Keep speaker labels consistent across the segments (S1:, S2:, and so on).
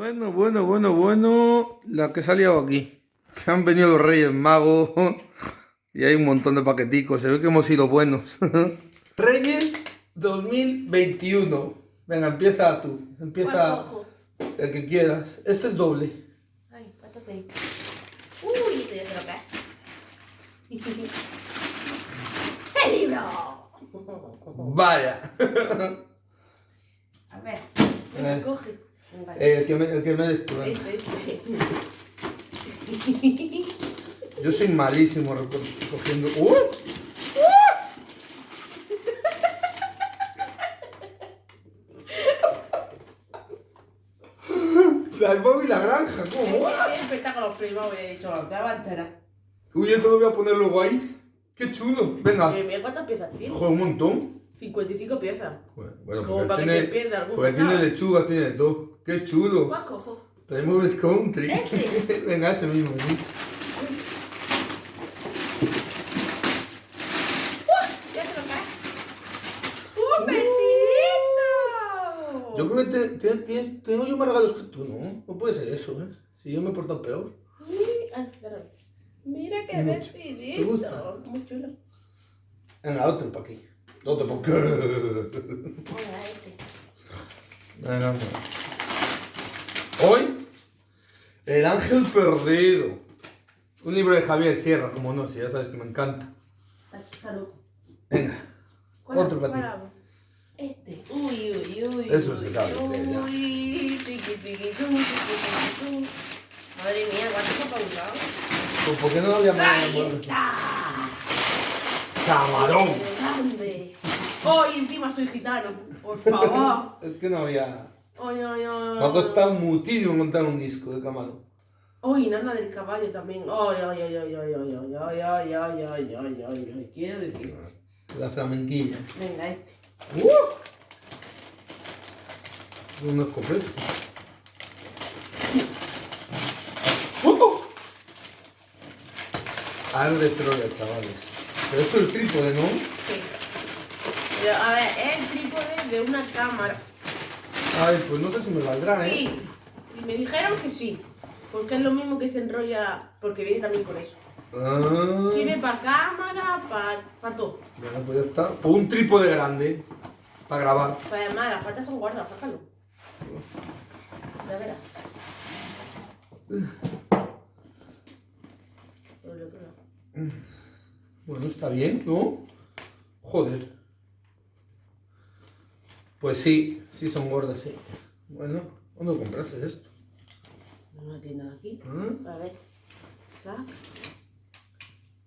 S1: Bueno, bueno, bueno, bueno. La que salió aquí. Que han venido los Reyes Magos. Y hay un montón de paqueticos. Se ve que hemos sido buenos. Reyes 2021. Venga, empieza tú. Empieza el que quieras. Este es doble.
S2: Ay, ¿cuánto pedí? Uy, este lo cae. ¡El libro!
S1: Vaya.
S2: A ver, venga, coge. Venga,
S1: El que me, el que me des tú, venga.
S2: este, este.
S1: Yo soy malísimo reco- cogiendo. ¡Uh! La Bob y la granja, ¿cómo?
S2: Este espectáculo privado, he dicho, te va a enterar.
S1: Uy, esto lo voy a poner luego ahí. ¡Qué chulo! Venga.
S2: Eh, Mira cuántas piezas tiene.
S1: Joder, un montón.
S2: 55 piezas.
S1: Bueno, bueno,
S2: Como para que
S1: tiene,
S2: se pierda algún
S1: porque tiene lechuga, tiene todo. ¡Qué chulo!
S2: ¿Cuál cojo?
S1: Traemos el country.
S2: Este.
S1: Venga, este mismo. ¿sí?
S2: Ya se lo cae. ¡Un vestidito!
S1: Yo creo que te- te- tienes- tengo yo más regalos que tú, ¿no? No puede ser eso, ¿eh? Si yo me he portado peor.
S2: Uy, espérame. Mira qué
S1: Mucho.
S2: vestidito.
S1: ¿Te gusta?
S2: Muy chulo.
S1: Venga, otro para aquí. Otro para aquí.
S2: Venga, este.
S1: Venga, bueno. Hoy, El Ángel Perdido. Un libro de Javier Sierra, como no, si ya sabes que me encanta.
S2: Está, está loco.
S1: Venga,
S2: ¿Cuál-
S1: otro para ti.
S2: Este. Uy, uy, uy.
S1: Eso
S2: uy,
S1: se sabe,
S2: Uy, tiqui, tiqui. Madre mía, ¿cuánto se ha pausado?
S1: Pues, ¿por qué no había más?
S2: ¡Ahí está!
S1: ¡Camarón!
S2: ¡Qué grande! ¡Oh, y encima soy gitano! ¡Por favor!
S1: Es que no había.
S2: ¡Ay, ay, ay!
S1: Me ha costado muchísimo montar un disco de camarón.
S2: ¡Ay, nana del caballo también! ¡Ay, ay, ay, ay, ay, ay, ay, ay, ay, ay, ay, ay, ay! Quiero decir.
S1: La flamenquilla.
S2: Venga, este.
S1: ¡Uh! Una escopeta. ¡Uh! Al de Troya, chavales. Pero eso es el trípode, ¿no?
S2: Sí. Pero, a ver, es el trípode de una cámara.
S1: Ay, pues no sé si me valdrá, ¿eh?
S2: Sí. Y me dijeron que sí. Porque es lo mismo que se enrolla. Porque viene también con eso.
S1: Ah.
S2: Sirve para cámara, para todo.
S1: Bueno, pues ya está. O un trípode grande. Para grabar.
S2: Pues además, las patas son guardas, sácalo. Ya verás. Por el otro lado.
S1: Bueno, está bien, ¿no? Joder. Pues sí, sí son gordas, sí. Bueno, ¿dónde compraste esto?
S2: No tiene nada aquí.
S1: ¿Ah?
S2: A ver. Saca.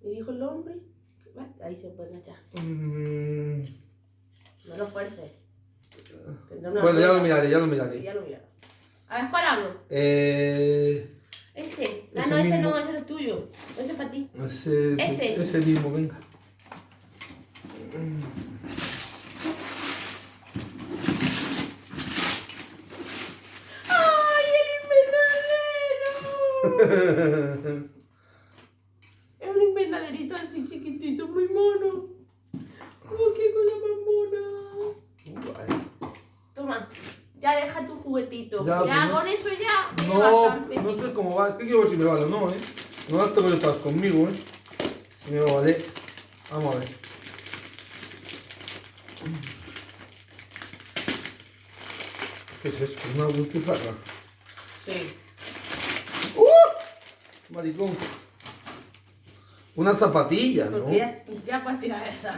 S2: Y dijo el hombre. Ahí se puede echar.
S1: Mm,
S2: No lo fuerces.
S1: Bueno, ya lo miraré, ya lo
S2: Sí,
S1: miraré.
S2: ya lo miraré. A ver, ¿cuál hablo?
S1: Eh,
S2: Este. Ah, no, este
S1: mismo.
S2: no, ese es tuyo. Ese es para ti.
S1: ese,
S2: Este.
S1: ese mismo, venga.
S2: ¡Ay, es un invernaderito así chiquitito, muy mono. ¡Oh, qué cosa más mona!
S1: Vale.
S2: Toma, ya deja tu juguetito.
S1: Ya,
S2: Ya,
S1: pues,
S2: con eso ya.
S1: No,
S2: bastante.
S1: no sé cómo va. Es que quiero ver si me vale o no, ¿eh? No las tengo detrás conmigo, ¿eh? Me va a valer. Vamos a ver. ¿Qué es esto? ¿Una butifarra?
S2: Sí.
S1: Maricón. Una zapatilla, ¿no?
S2: Ya, ya puedes tirar esa.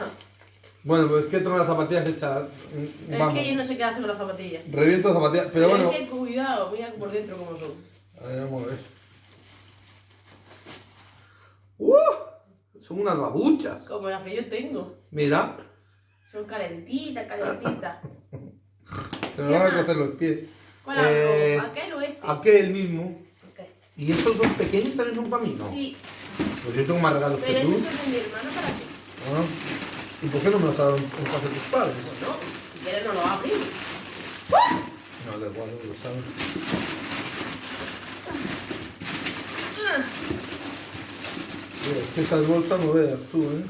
S1: Bueno, pues es que tengo las zapatillas hechas. mm,
S2: Es
S1: Vamos.
S2: que yo no sé qué hace con las zapatillas.
S1: Reviento las zapatillas. Pero bueno.
S2: Hay que cuidado, mira por dentro cómo son.
S1: A ver, vamos a ver. ¡Uh! Son unas babuchas.
S2: Como las que yo tengo.
S1: Mira,
S2: Son calentitas, calentitas.
S1: se me van a cocer los pies.
S2: ¿Cuál
S1: Eh?
S2: ¿Aquel o este?
S1: Aquel mismo. ¿Y estos son pequeños también son para mí? No.
S2: Sí,
S1: Pues yo tengo más regalos
S2: pero
S1: que tú.
S2: esos son de mi hermano para ti.
S1: Ah. ¿Y por qué no me los ha dado en en casa de tus padres?
S2: No, si quieres no lo abrimos.
S1: No, da igual, no lo saben.
S2: Ah,
S1: Es que estas bolsas no veas tú, ¿eh?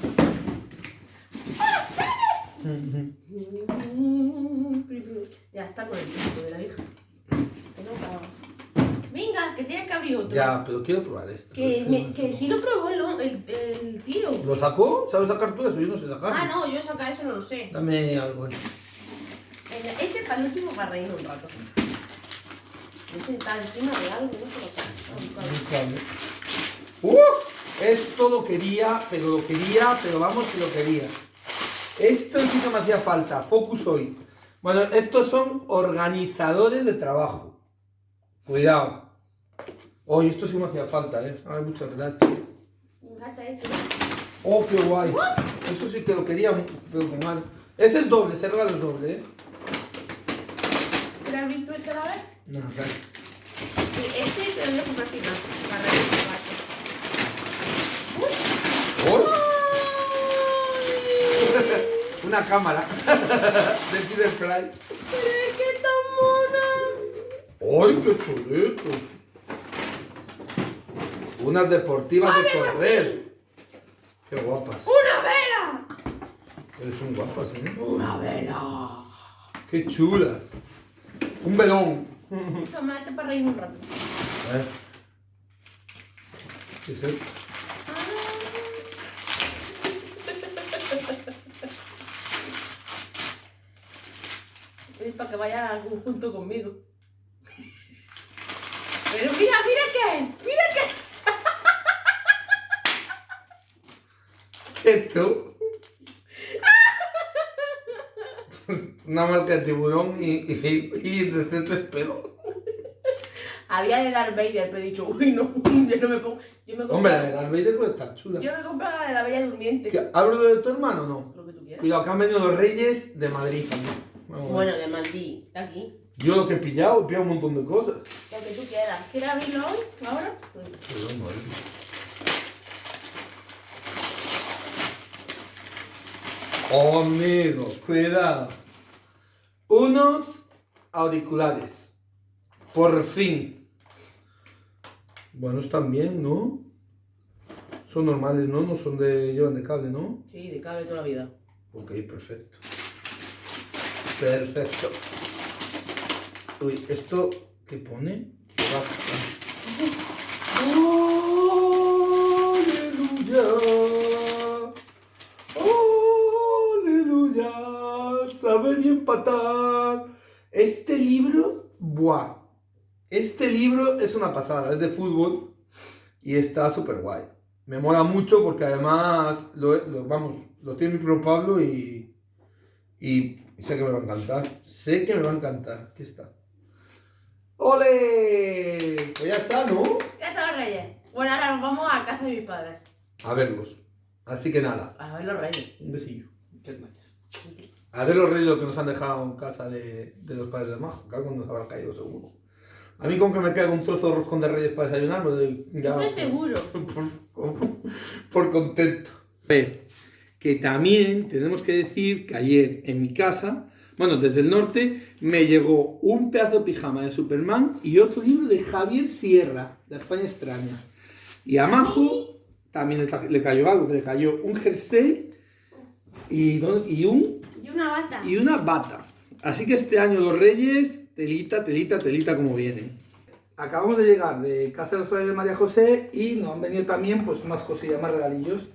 S2: Ya está con el tiempo de la hija. Que acaba. que tienes que abrir otro.
S1: Ya, pero quiero probar esto.
S2: Que, me- que si lo probó el, el, el tío.
S1: ¿Lo sacó? ¿Sabes sacar tú eso? Yo no sé sacar.
S2: Ah, no, yo sacar eso no lo sé.
S1: Dame algo.
S2: Venga, Este es para el último para reírnos un rato. Este está encima de algo, no sé lo que.
S1: ¡Uh! Esto lo quería, pero lo quería, pero vamos que lo quería. Esto sí que me hacía falta. Focus hoy. Bueno, estos son organizadores de trabajo. Cuidado. Hoy esto sí me hacía falta, ¿eh? Ay, muchas gracias.
S2: Me encanta este.
S1: Oh, qué guay. Eso sí que lo quería, pero con mal. Ese es doble, ese regalo es doble, ¿eh?
S2: ¿Quieres abrir tú este a la vez?
S1: No, dale.
S2: Y Este te lo voy a comprar. Para rato.
S1: ¡Oh! Una cámara de Peter Price.
S2: ¡Pero es que tan mona!
S1: ¡Ay, qué chuletos! Unas deportivas de correr. ¡Qué guapas!
S2: ¡Una vela!
S1: Eres un guapas, ¿eh?
S2: ¡Una vela!
S1: ¡Qué chulas! Un velón.
S2: Toma, este para reírnos un rato.
S1: A ver. ¿Qué es esto?
S2: Es para que vaya junto conmigo. Pero mira, mira qué, qué.
S1: Esto. Una marca de tiburón y, y, y decentes pedos.
S2: Había de Darth Vader, pero he dicho, uy, no, yo no me pongo. Yo me
S1: Hombre,
S2: compro,
S1: la de Darth Vader puede estar chula.
S2: yo me compro la de la Bella Durmiente.
S1: ¿Qué, ¿Hablo de tu hermano o no?
S2: Lo que tú quieras.
S1: Cuidado, que han venido los reyes de Madrid también. Vamos.
S2: Bueno, de Madrid, está aquí.
S1: Yo lo que he pillado, he pillado un montón de cosas.
S2: Lo que tú quieras. ¿Quieres abrirlo hoy? ¿Ahora?
S1: Perdón, madre. Oh, amigo, cuidado. Unos auriculares. Por fin. Bueno, están bien, ¿no? Son normales, ¿no? No son de... llevan de cable, ¿no?
S2: Sí, de cable toda la vida.
S1: Ok, perfecto. Perfecto. Uy, ¿esto qué pone? Empatar. Este libro, ¡buah! Este libro es una pasada, es de fútbol y está súper guay. Me mola mucho porque además, lo, lo- vamos, lo tiene mi primo Pablo y, y sé que me va a encantar. Sé que me va a encantar. Aquí está. ¡Ole! Pues ya está, ¿no?
S2: Ya está reyes. Bueno, ahora nos vamos a casa de mis padres.
S1: A verlos. Así que nada,
S2: A ver los reyes.
S1: un besillo. Muchas gracias. A ver los reyes que nos han dejado en casa de, de los padres de Majo, que algo nos habrá caído seguro. A mí con que me caiga un trozo de roscón de reyes para desayunar, me doy ya...
S2: Estoy seguro.
S1: por, por contento. Que también tenemos que decir que ayer en mi casa, bueno, desde el norte, me llegó un pedazo de pijama de Superman y otro libro de Javier Sierra, La España extraña. Y a Majo también le, le cayó algo, que le cayó un jersey y, y, un,
S2: una bata.
S1: y una bata. Así que este año los reyes, telita, telita, telita como vienen. Acabamos de llegar de casa de los padres de María José y nos han venido también pues unas cosillas más regalillos.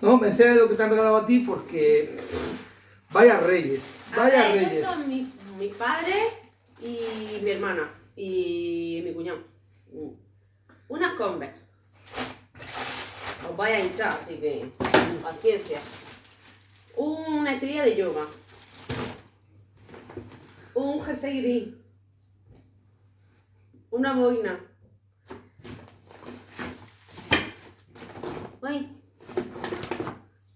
S1: No, me enseña lo que te han regalado a ti porque vaya reyes, vaya
S2: ellos
S1: reyes.
S2: son mi, mi padre y mi hermana. Y mi cuñado. Unas Converse. Os vaya a hinchar, así que paciencia. Una estrella de yoga. Un jersey gris. Una boina. Ay.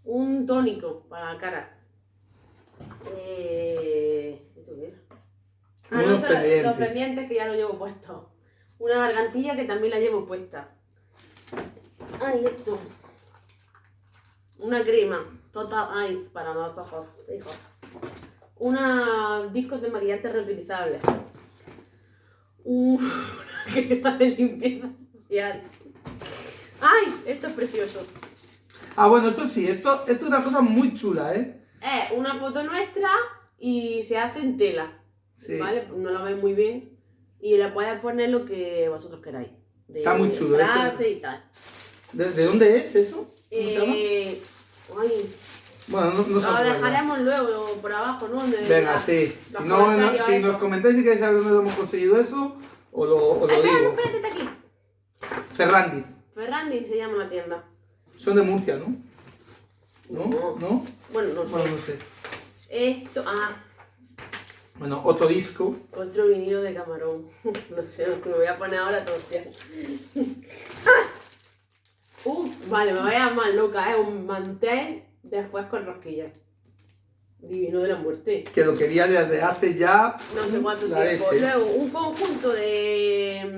S2: Un tónico para la cara. Eh. Ah, no, esto- los
S1: pendientes.
S2: pendientes que ya lo llevo puesto. Una gargantilla que también la llevo puesta. Ay, esto. Una crema. Total Ice para los ojos, hijos. Una discos de maquillante reutilizables. Una crema de limpieza facial. ¡Ay! Esto es precioso.
S1: Ah, bueno, esto sí, esto, esto es una cosa muy chula, ¿eh?
S2: Es una foto nuestra y se hace en tela.
S1: Sí.
S2: ¿Vale? No la veis muy bien. Y le puedes poner lo que vosotros queráis. De
S1: Está muy chulo,
S2: y tal.
S1: ¿De, de dónde es eso?
S2: Eh, ay,
S1: Bueno, no, no
S2: lo dejaremos luego por abajo, ¿no?
S1: Venga,
S2: la-
S1: sí. Si, no, no- si nos comentáis si queréis saber dónde hemos conseguido eso, o lo, o lo
S2: espera,
S1: digo.
S2: espérate, está aquí.
S1: Ferrandi.
S2: Ferrandi se llama la tienda.
S1: Son de Murcia, ¿no? ¿No?
S2: No.
S1: ¿No?
S2: Bueno, no sé.
S1: Bueno, no sé.
S2: Esto, ah,
S1: Bueno, otro disco.
S2: otro vinilo de camarón. No sé, me voy a poner ahora todo hostia. Uh, vale, me voy a llamar loca, es un mantel después con rosquillas. Divino de la muerte.
S1: Que lo quería desde hace ya.
S2: No sé cuánto tiempo.
S1: leche.
S2: Luego, un conjunto de.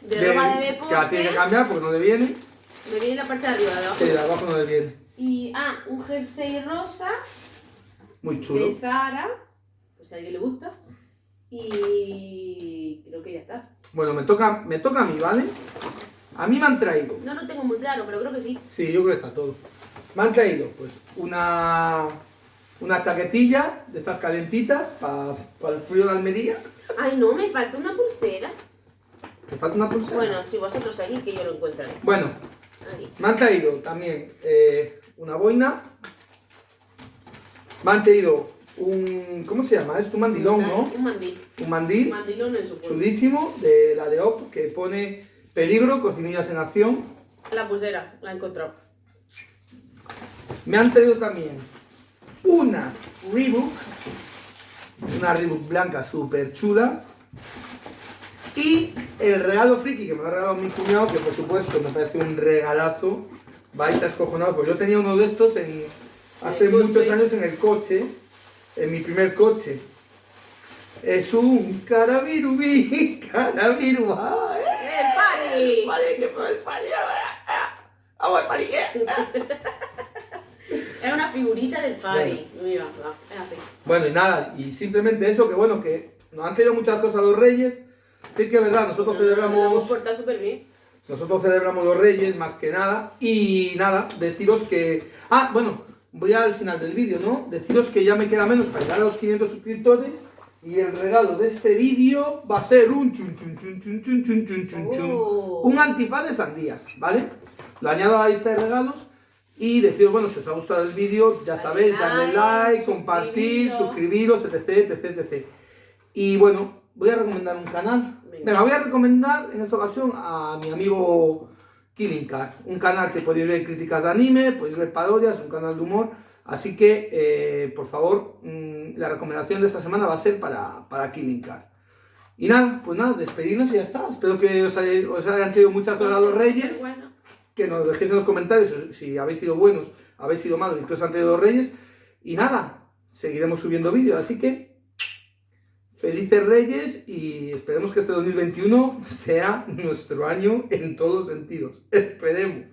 S2: de,
S1: De-
S2: ropa de
S1: que la tiene que cambiar porque no le viene.
S2: Me viene la parte de arriba, de abajo.
S1: Que de abajo no le viene.
S2: Y, ah, un jersey rosa
S1: Muy chulo.
S2: de Zara, pues si a alguien le gusta. Y creo que ya está.
S1: Bueno, me toca, me toca a mí, ¿vale? A mí me han traído.
S2: No lo tengo muy claro, pero creo que sí.
S1: Sí, yo creo que está todo. Me han traído, pues, una. Una chaquetilla de estas calentitas para el frío de Almería.
S2: Ay, no, me falta una pulsera.
S1: ¿Te falta una pulsera?
S2: Bueno, si vosotros seguís, que yo lo encuentraré.
S1: Bueno,
S2: Aquí.
S1: me han traído también eh, una boina. Me han traído un. ¿Cómo se llama? Es un mandilón, ¿no?
S2: Un mandil.
S1: Un mandil
S2: Un mandilón en su pueblo.
S1: chulísimo de la de OP que pone peligro, cocinillas en acción.
S2: La pulsera, la he encontrado.
S1: Me han traído también unas Reebok, unas Reebok blancas súper chulas. Y el regalo friki que me ha regalado mi cuñado, que por supuesto me parece un regalazo. Vais a escojonados, pues yo tenía uno de estos en, hace muchos años en el coche, en mi primer coche. Es un carabirubí, carabirubá, ¿eh?
S2: ¡El!
S1: Vale, que fue el Fari, Vamos Fari.
S2: Es una figurita del Fari. Mira, va, es así.
S1: Bueno, y nada, y simplemente eso, que bueno, que nos han traído muchas cosas los reyes. Sí que es verdad, nosotros celebramos,
S2: súper bien.
S1: nosotros celebramos los reyes más que nada. Y nada, deciros que... Ah, bueno, voy al final del vídeo, ¿no? Deciros que ya me queda menos para llegar a los 500 suscriptores. Y el regalo de este vídeo va a ser un chun chun chun chun chun chun chun chun chun.
S2: Oh.
S1: Un antifaz de sandías, ¿vale? Lo añado a la lista de regalos. Y deciros, bueno, si os ha gustado el vídeo, ya sabéis, darle
S2: like,
S1: compartir, suscribiros. etc, etc, etc. Y bueno, voy a recomendar un canal.
S2: Venga.
S1: Venga, voy a recomendar en esta ocasión a mi amigo Killing Car, un canal que podéis ver críticas de anime, podéis ver parodias, un canal de humor. Así que, eh, por favor, mm, la recomendación de esta semana va a ser para, para Killing Car. Y nada, pues nada, despedirnos y ya está. Espero que os, hayáis- os hayan traído muchas cosas a los reyes
S2: Bueno,
S1: que nos dejéis en los comentarios si habéis sido buenos, habéis sido malos y que os han traído los reyes. Y nada, seguiremos subiendo vídeos. Así que, felices reyes y esperemos que este 2021 sea nuestro año en todos los sentidos. Esperemos.